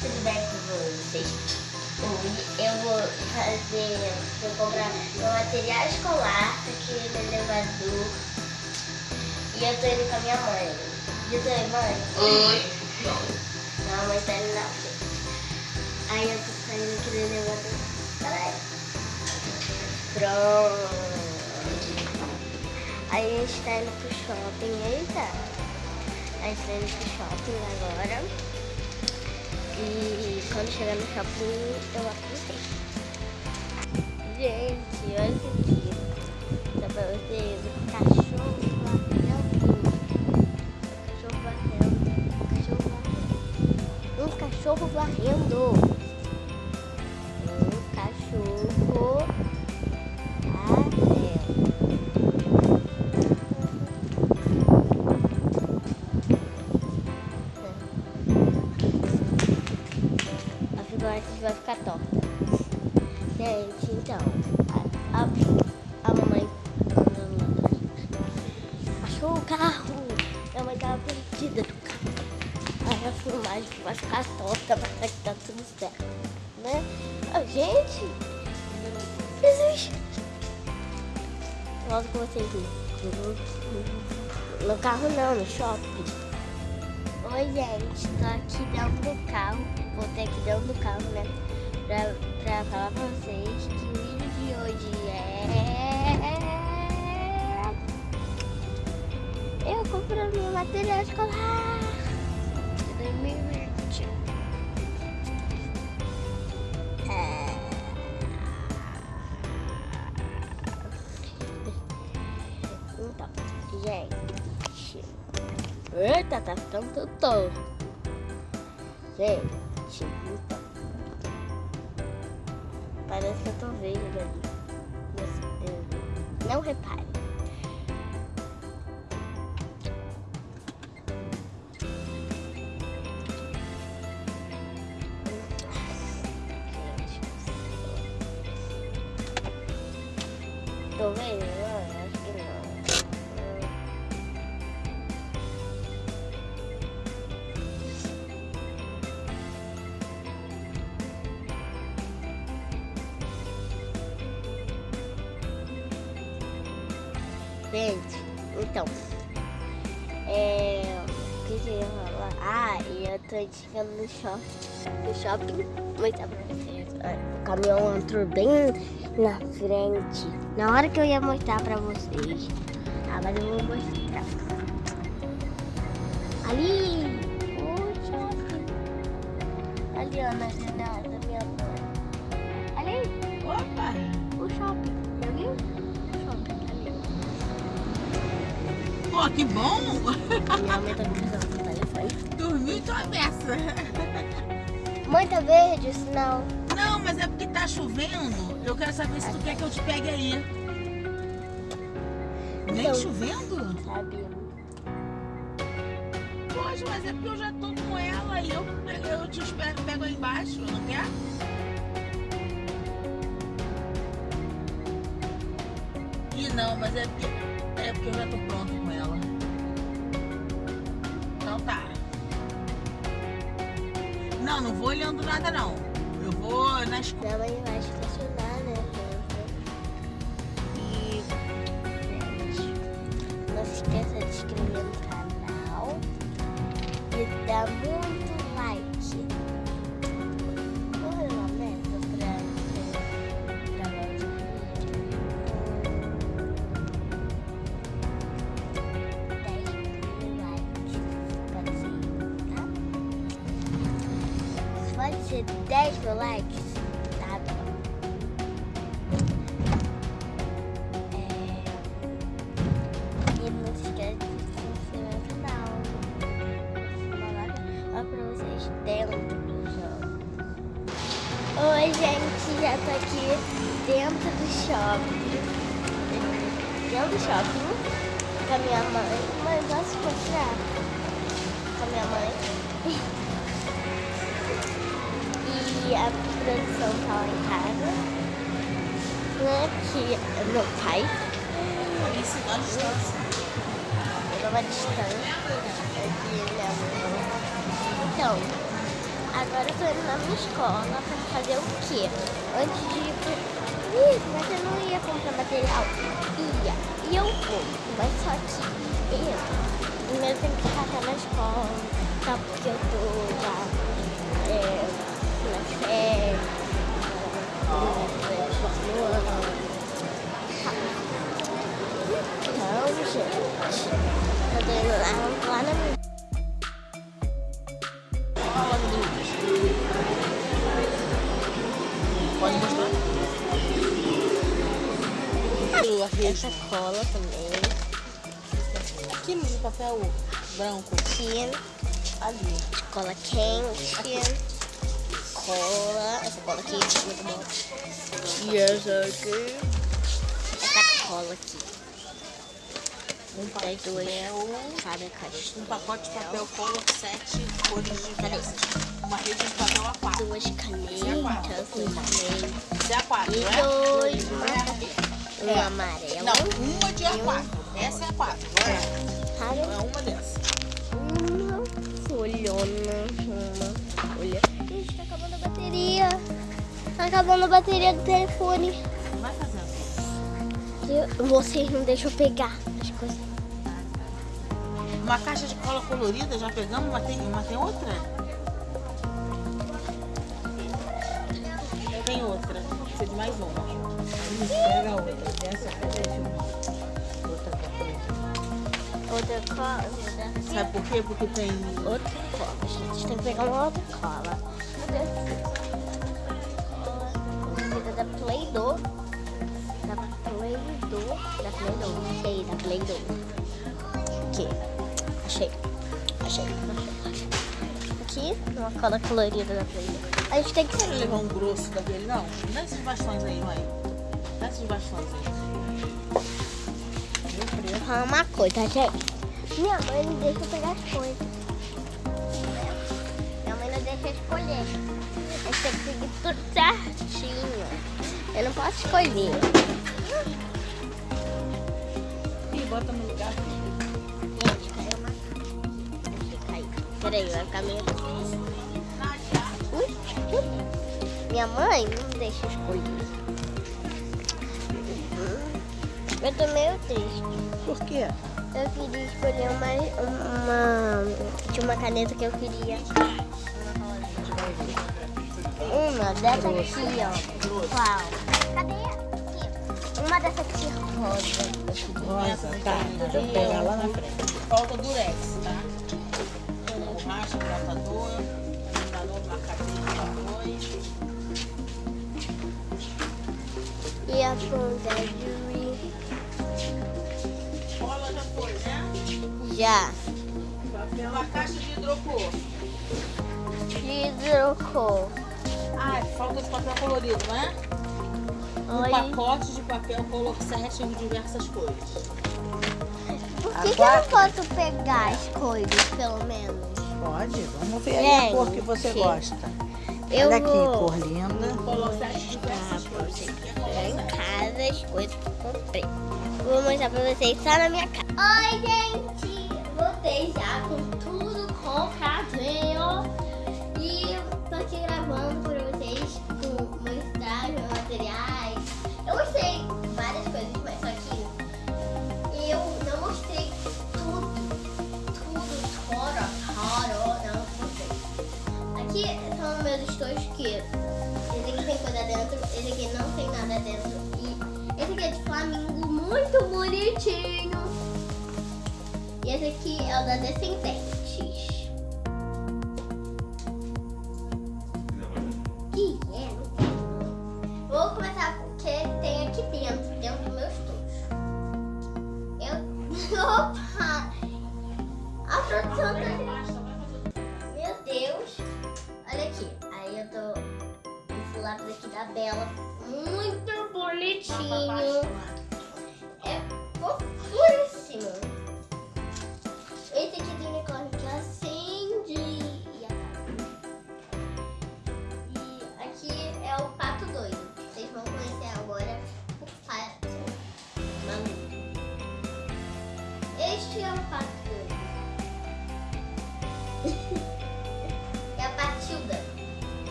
tudo bem com vocês? Hoje eu vou fazer, vou comprar meu material escolar tá aqui no elevador. E eu tô indo com a minha mãe. Diz oi, mãe. Oi. Não, a mãe tá indo na frente. Aí eu tô saindo aqui do elevador. Peraí. Pronto. Aí a gente tá indo pro shopping. Eita. A gente tá indo pro shopping agora. E quando chegar no shopping, eu avisei. Gente, olha isso aqui. Dá pra vocês um cachorro varrendo. Cachorro. Cachorro varrendo. Um cachorro varrendo. Um cachorro carro não, no shopping. Oi, gente, tô aqui dentro do carro. Voltei aqui dentro do carro, né? Pra, pra falar pra vocês que o vídeo de hoje é. Eu comprando meu material escolar Ficando tudo torto. Gente, então. Parece que eu tô vendo ali. Dedo. Não repare. E tô chegando no shopping. No shopping. Pra vocês. Olha, O caminhão entrou bem na frente. Na hora que eu ia mostrar pra vocês. Ah, mas eu vou mostrar. Ali! O shopping. Ali, ó, na janela da minha mãe. Ali! Opa. O shopping. Já viu? O shopping. Ali. Pô, que bom. Minha mãe tá me. Mãe, tá verde o sinal? Não, mas é porque tá chovendo. Eu quero saber se tu quer que eu te pegue aí. Nem Então. chovendo? Sabe? Poxa, mas é porque eu já tô com ela e eu, eu te espero, pego aí embaixo, não quer? Ih, não, mas é porque, é porque eu já tô pronto com ela. Não, não vou olhando nada não. Eu vou na escola. 10 mil likes, tá bom. É... E não se esquece de se inscrever no canal. Olha pra vocês dentro do jogo. Oi, gente, já tô aqui dentro do shopping. Dentro do shopping com a minha mãe. Mãe, posso mostrar? Com a minha mãe. A produção tá lá em casa. Né? Que é meu pai. Isso, dá distância. Eu uma distância. Aqui minha mãe. Então, Agora eu tô indo na minha escola pra fazer o quê? Antes de ir pro... Ih, mas eu não ia comprar material. Ia. E eu vou. Mas só que eu primeiro tenho que ficar na escola. Tá? Porque eu tô é, No ano. Então, gente, eu tô indo lá, lá na minha. Pode mostrar? essa cola também. Aquilo de papel branco Aqui, ali. cola quente. Cola. Essa cola aqui, muito boa. E essa aqui. Essa cola aqui. Um duas. papel. Cada caixinha. Um pacote de papel Color 7 cores diversas. Uma rede de papel A4. Duas canetas também. Esse é A4, E né? dois Não é? Um É. amarelo. Não, uma de A4. Essa é A4, não é? É uma dessa. Uma folhona. Acabando a bateria do telefone. Vai fazendo. Eu- Vocês não deixam pegar as coisas. Uma caixa de cola colorida, já pegamos, mas tem, mas tem outra? Tem outra. Precisa de mais uma. Pega a outra. Essa pega uma. Outra cola. Outra cola. Sabe por quê? Porque tem. Outra cola, gente. Tem que pegar uma outra cola. Da Play-Doh. Da Play-Doh. Da Play-Doh. Sei, da Play-Doh. Aqui. Achei. Achei. Achei. Aqui, uma cola colorida da Play-Doh. A gente tem que Você não levar um grosso daquele, não? Dá esses bastões aí, mãe. Dá esses bastões aí. Vou falar uma coisa, gente. Minha mãe não deixa eu pegar as coisas. Minha mãe não deixa eu escolher. Eu tenho que seguir tudo certinho. Eu não posso escolher. Ih, bota no lugar. Peraí, vai ficar meio. Minha mãe não deixa escolher. Eu tô meio triste. Por quê? Eu queria escolher uma, uma. Tinha uma caneta que eu queria. Uma dessa aqui, ó. Qual? Cadê? Aqui. Uma dessa aqui rosa. Rosa, tá. Deixa eu pegar lá na frente. Falta durex, tá? Borracha, hidratador, hidratador, marcador, dois. E a ponta de Cola já foi, né? Já. Uma caixa de hidrocor. Hidrocor. Ah, falta de papel colorido, não é? Um Oi. pacote de papel Color 7 em diversas cores. Por que, que eu não posso pegar as coisas, pelo menos? Pode, vamos ver aí a cor que você Gente, gosta. Eu Olha aqui, vou cor linda. Color 7 de mostrar diversas pra cores. em casa as coisas que eu comprei. Vou mostrar pra vocês só na minha casa. Oi, gente! Voltei já com tudo compradinho. Materiais. Eu mostrei várias coisas, mas só que eu não mostrei tudo. Tudo, fora, fora, não mostrei. Aqui são meus estojos que esse aqui tem coisa dentro, esse aqui não tem nada dentro. E esse aqui é de flamingo, muito bonitinho. E esse aqui é o da Descendentes.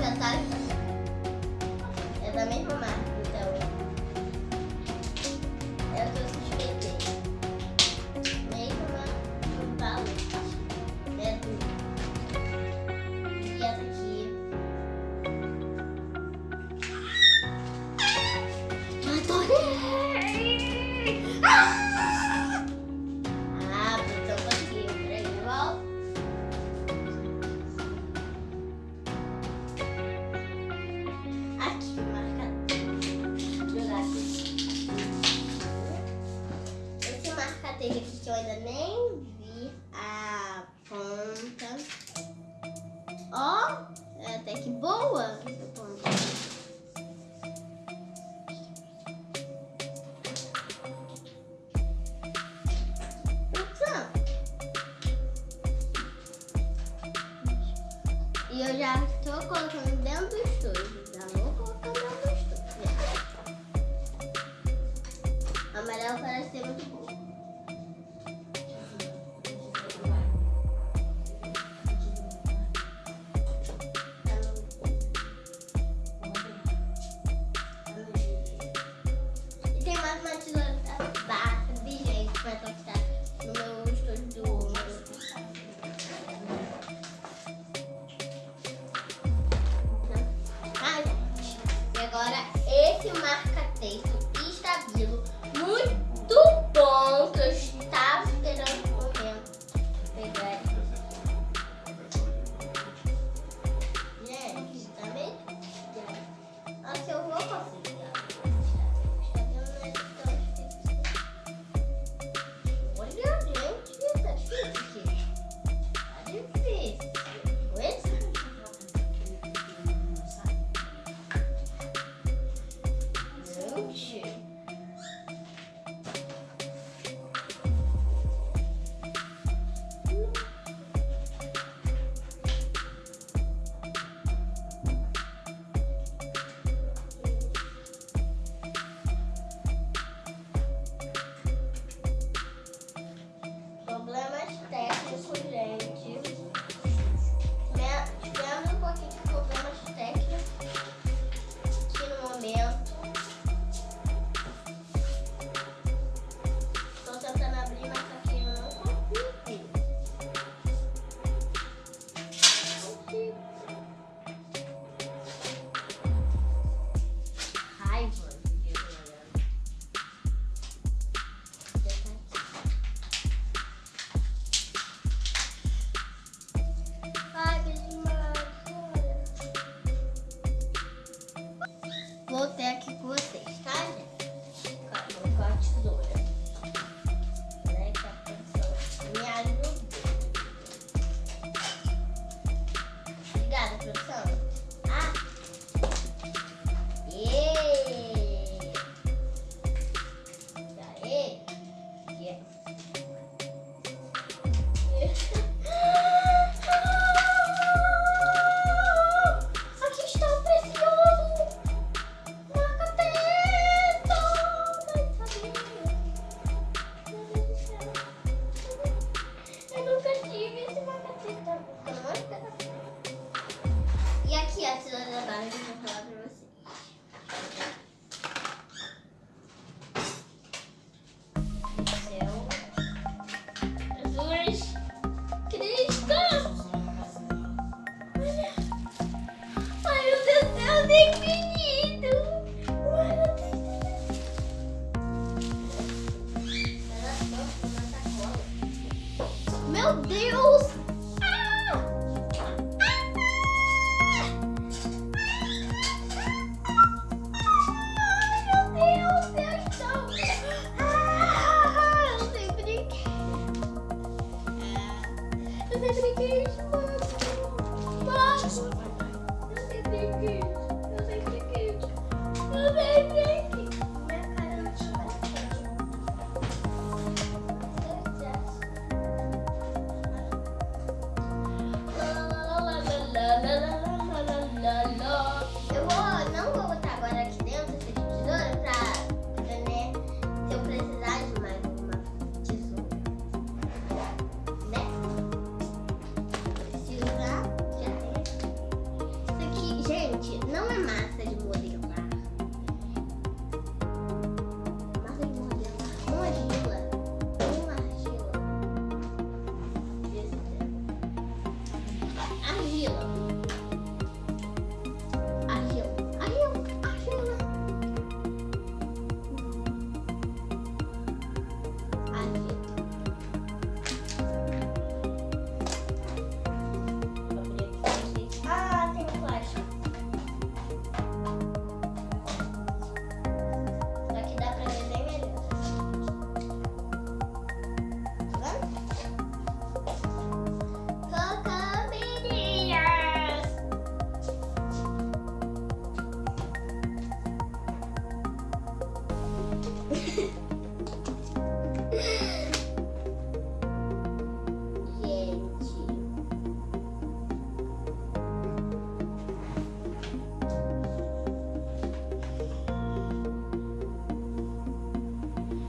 Já. É da mesma marca,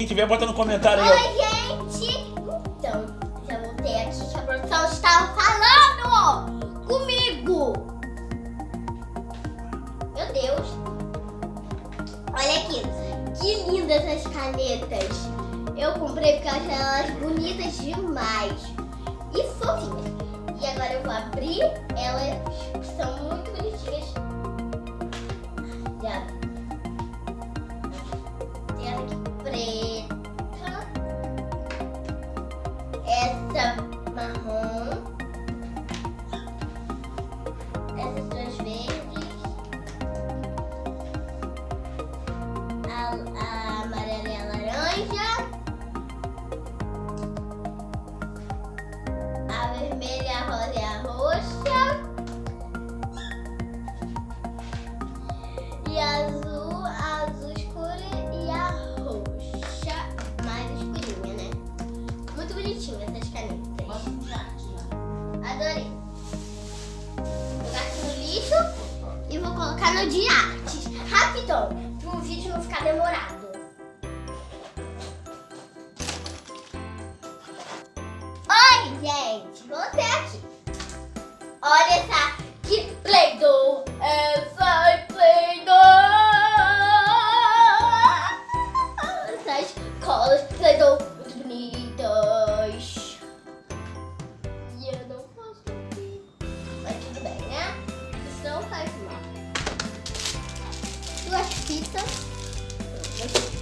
Quem tiver, bota no comentário aí. Oi, gente. Então, já voltei aqui que a produção estava falando comigo. Meu Deus. Olha aqui. Que lindas as canetas. Eu comprei porque eu achei elas bonitas demais. E fofinhas. E agora eu vou abrir. Elas são muito bonitinhas. pizza.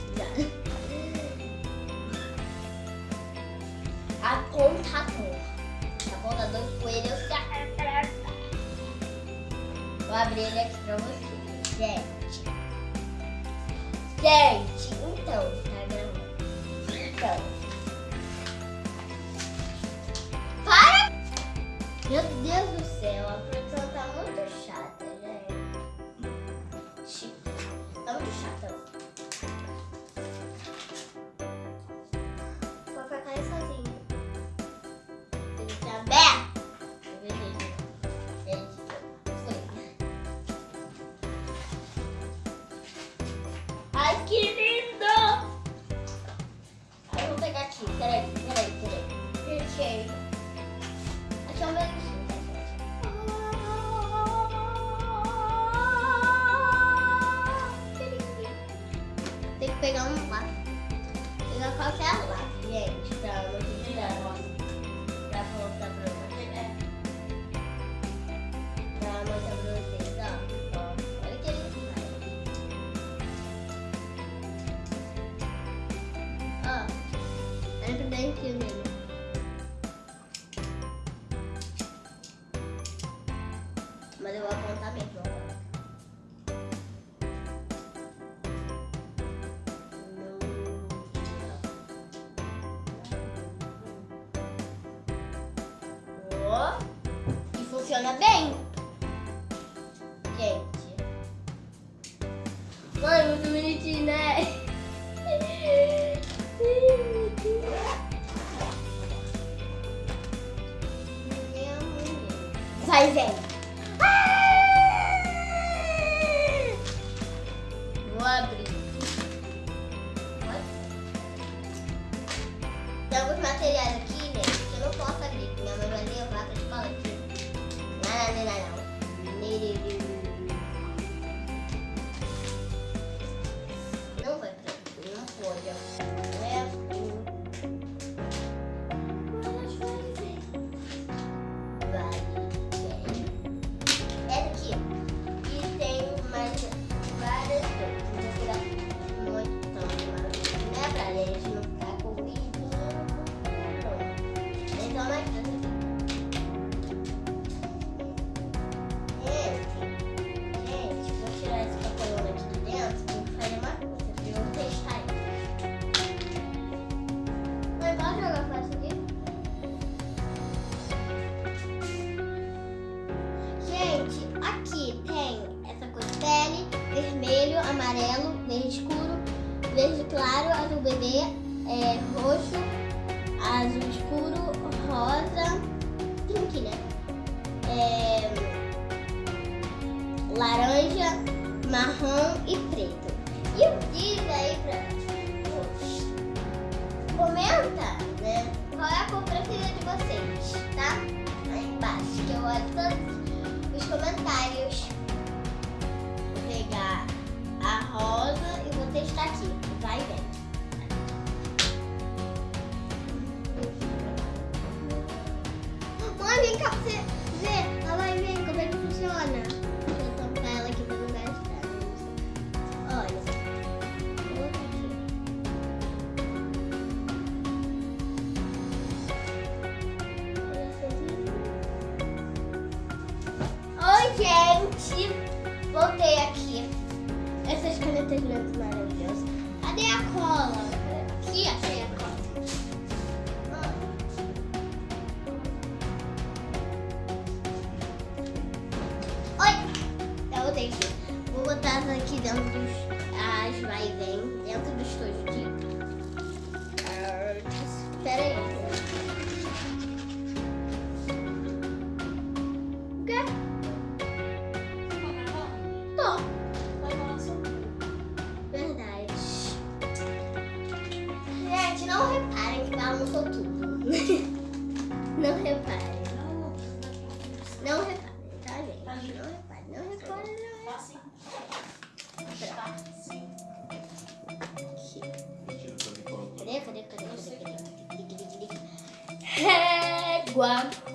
E funciona bem. Verde claro, azul bebê, é, roxo, azul escuro, rosa, pink, né? É, laranja, marrom e preto. E eu digo aí pra comenta, né? Qual é a cor preferida de vocês, tá? Aí embaixo, que eu olho todos os comentários. Vou pegar a rosa e vou testar aqui. Vai e balançou tudo. não reparem. Não reparem, tá, gente? Não reparem, não reparem, não reparem. Aqui. Cadê, cadê, cadê, cadê, cadê? Régua.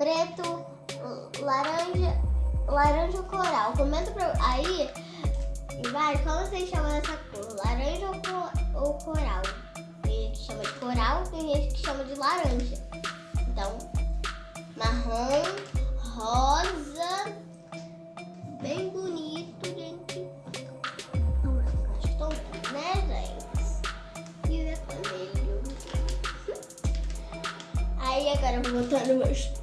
preto, laranja, laranja coral. Comenta pra, aí, vai, como vocês chamam essa cor? Laranja ou, ou coral? Tem gente que chama de coral, tem gente que chama de laranja. Então, marrom, rosa, bem bonito, gente. Estou bem, né, gente? E vermelho. Aí agora eu vou botar no meu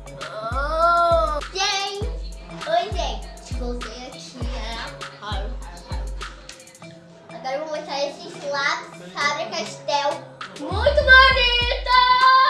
Gente, oi gente, voltei aqui a Agora eu vou mostrar esses lápis Fábio Castel muito bonita.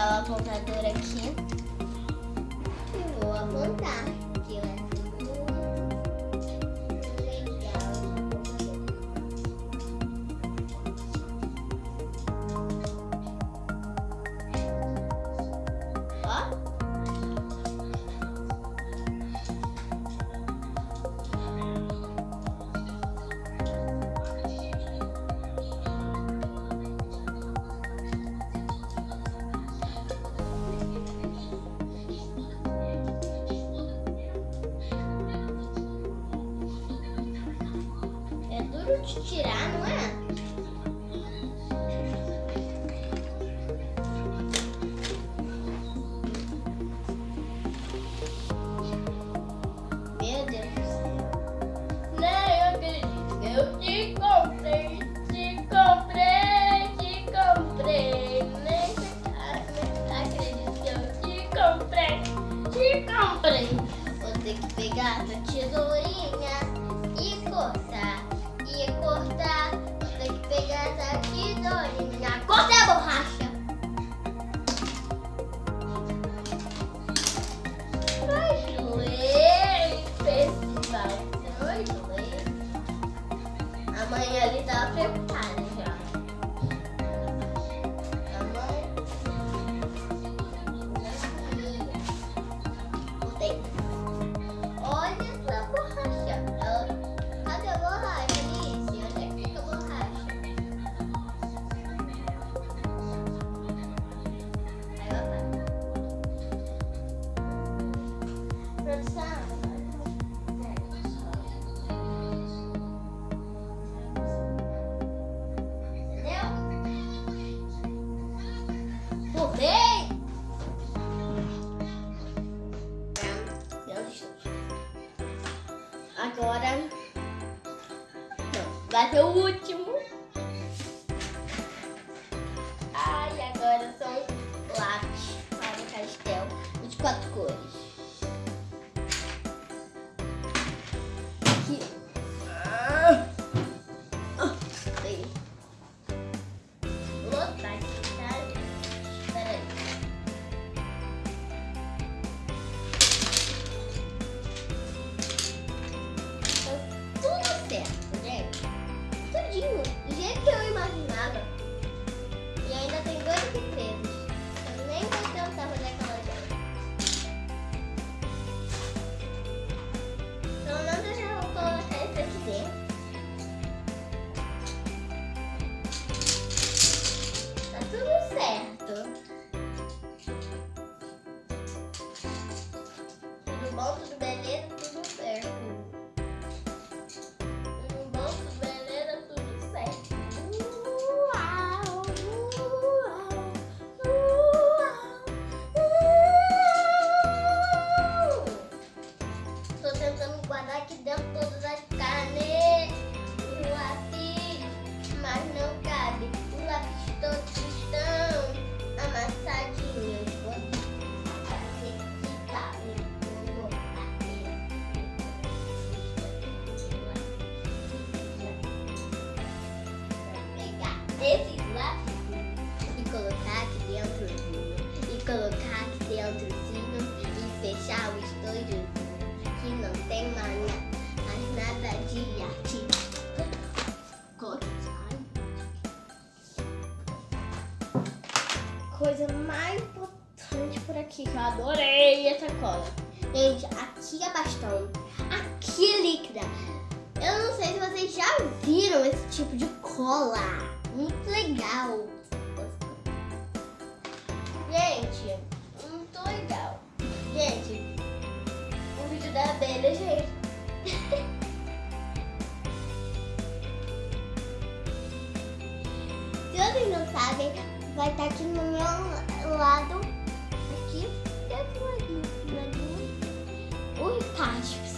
pegar o apontador aqui e vou apontar.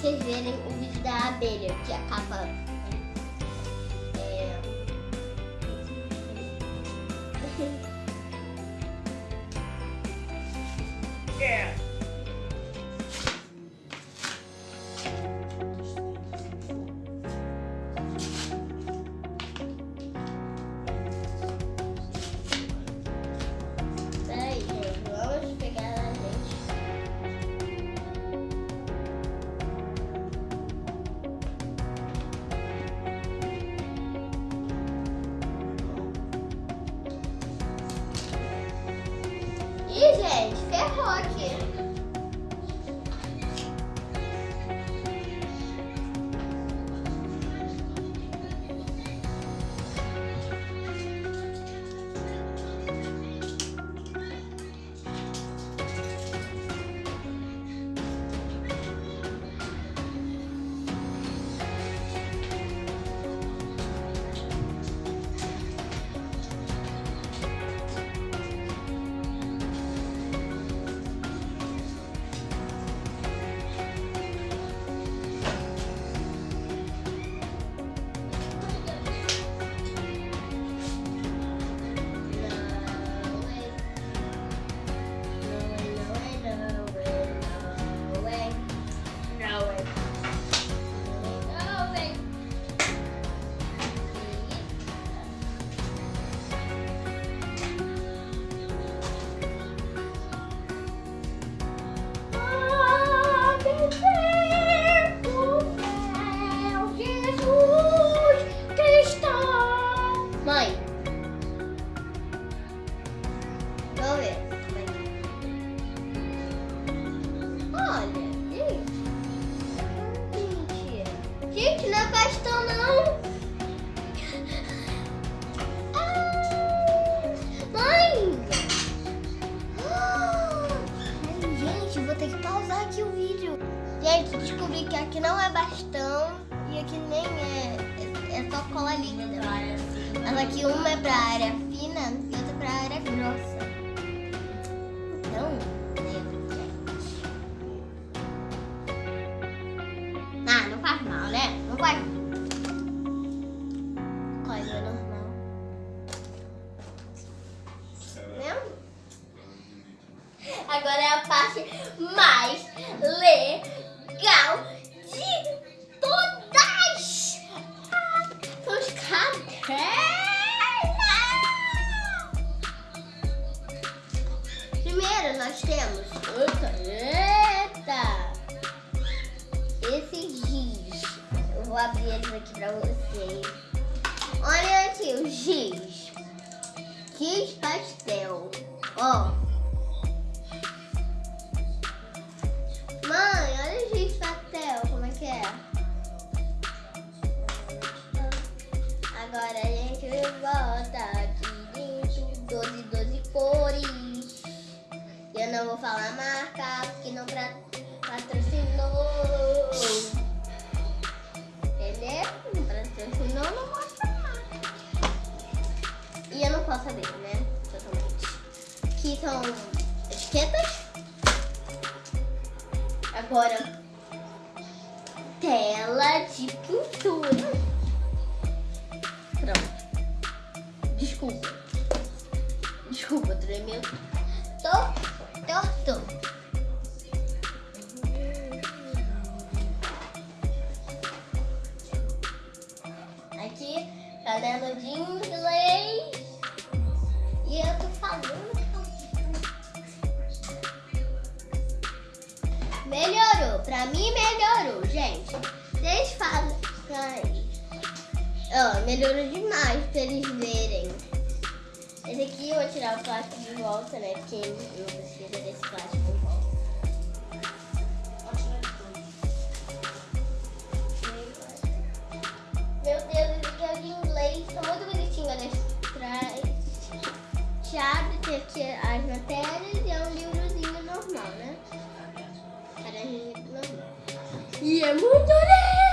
vocês verem o vídeo da abelha, que é acaba. Né? É. Olha aqui o giz. Giz pastel. Ó. Mãe, olha o giz pastel. Como é que é? Agora a gente volta aqui dentro. 12, 12 cores. Eu não vou falar marca porque não patrocinou. Entendeu? Não patrocinou, não a marca. E eu não posso saber, né? Totalmente. Aqui são etiquetas. Agora, tela de pintura. Pronto. Desculpa. Desculpa, tremeu. Tô torto. Caderno de inglês. E eu tô falando. Melhorou. Pra mim, melhorou, gente. Vocês aí. Ó, melhorou demais pra eles verem. Esse aqui eu vou tirar o plástico de volta, né? Porque eu preciso desse plástico de volta. Meu Deus, de inglês. Tá muito bonitinho, olha atrás. Chave, tem aqui as matérias e é um livrozinho normal, né? Normal. E é muito lindo!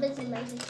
Love is amazing.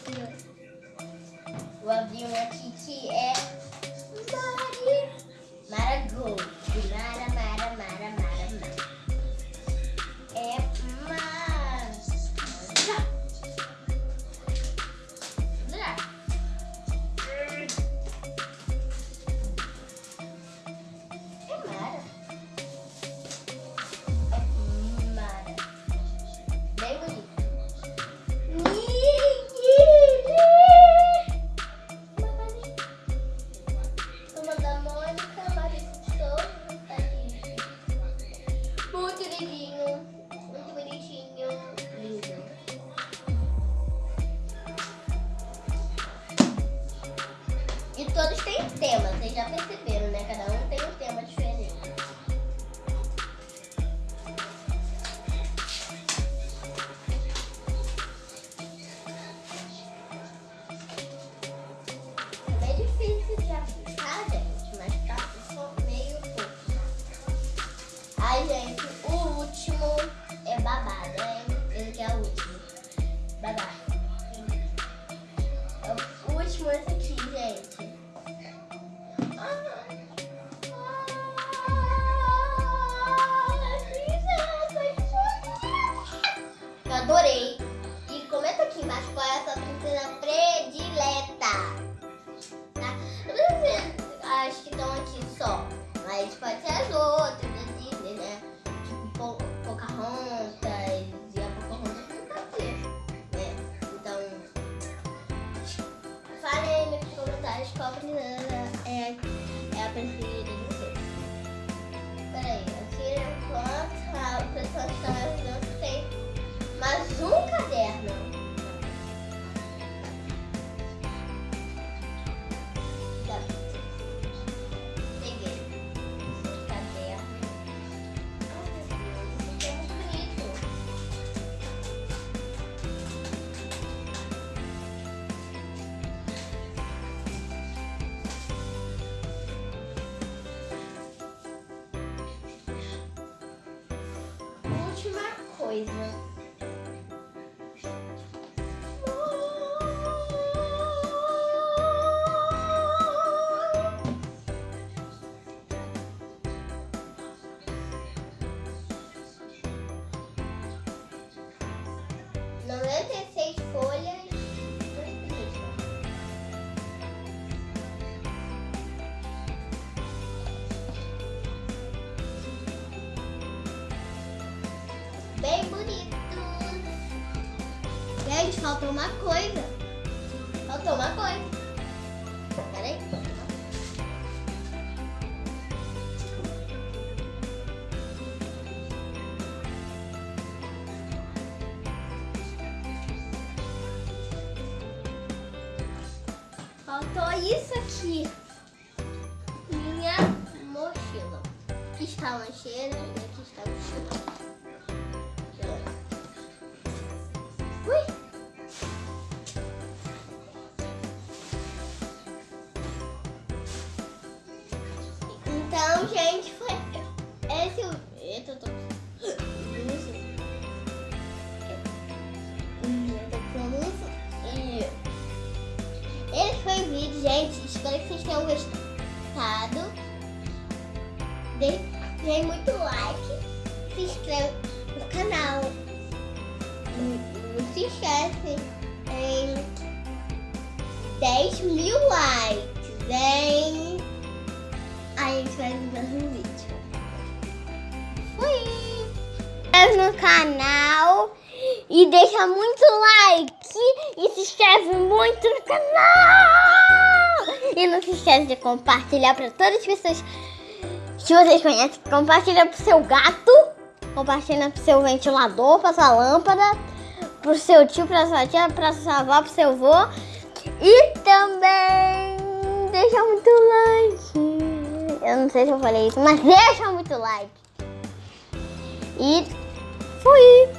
é, é a preferida de vocês. Peraí, aqui enquanto a pessoa está ajudando, tem mais um faltou isso aqui. Minha mochila. Aqui está a lancheira e aqui está a mochila. compartilhar para todas as pessoas que vocês conhecem. Compartilha o seu gato, compartilha o seu ventilador, para sua lâmpada, para o seu tio, para sua tia, para sua avó, o seu avô. E também deixa muito like. Eu não sei se eu falei isso, mas deixa muito like. E fui!